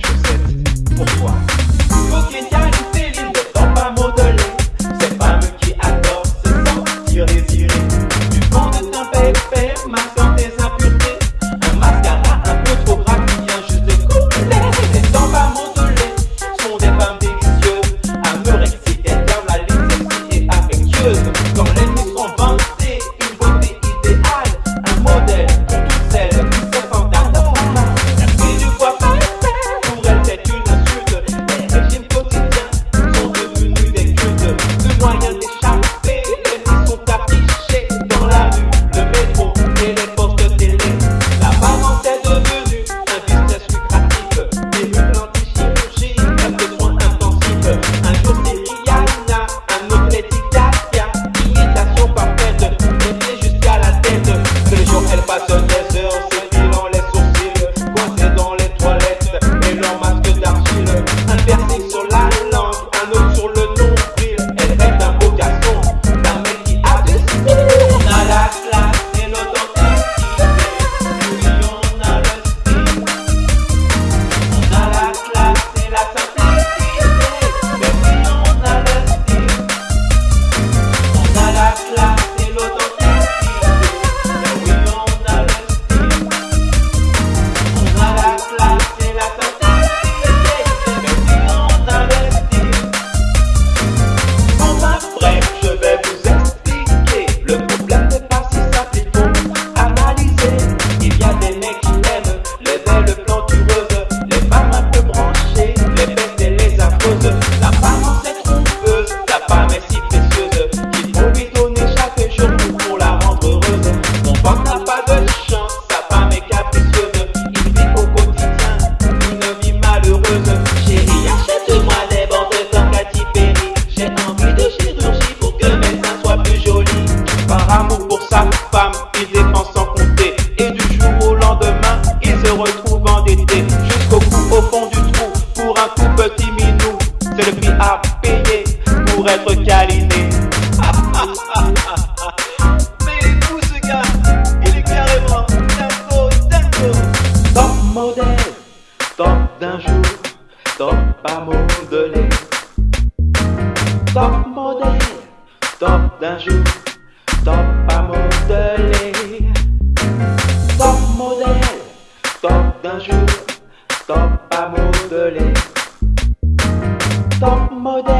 should sit. Être câliné. Mais il est fou ce gars, il est carrément dingo, dingo. Top modèle, top d'un jour, top à modeler. Top modèle, top d'un jour, top à modeler. Top modèle, top d'un jour, top à modeler. Top modèle,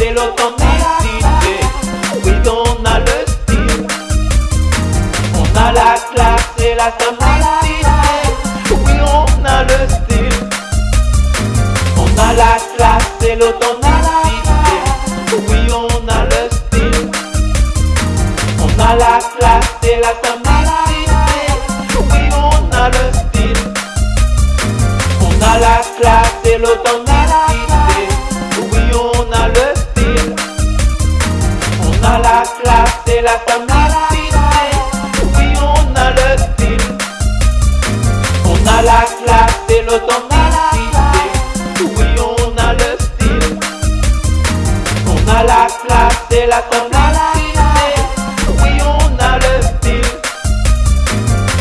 et l'authenticité. Oui, on a le style. On a la classe et la simplicité. Oui, on a le style. On a la classe et l'authenticité. Oui, on a le style. On a la classe et la simplicité. Oui, on a le style. On a la classe et l'authenticité. Classe et la simplicité. Oui, on a le style. On a la classe et l'authenticité. Oui, on a le style. On a la classe et la. Oui, on a le style.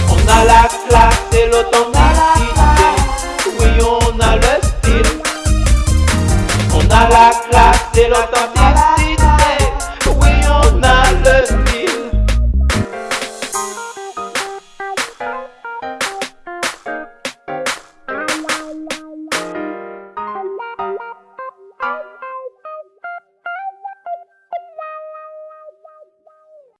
On a la classe et l'authenticité. Oui, on a le style. On a la classe et l'authenticité.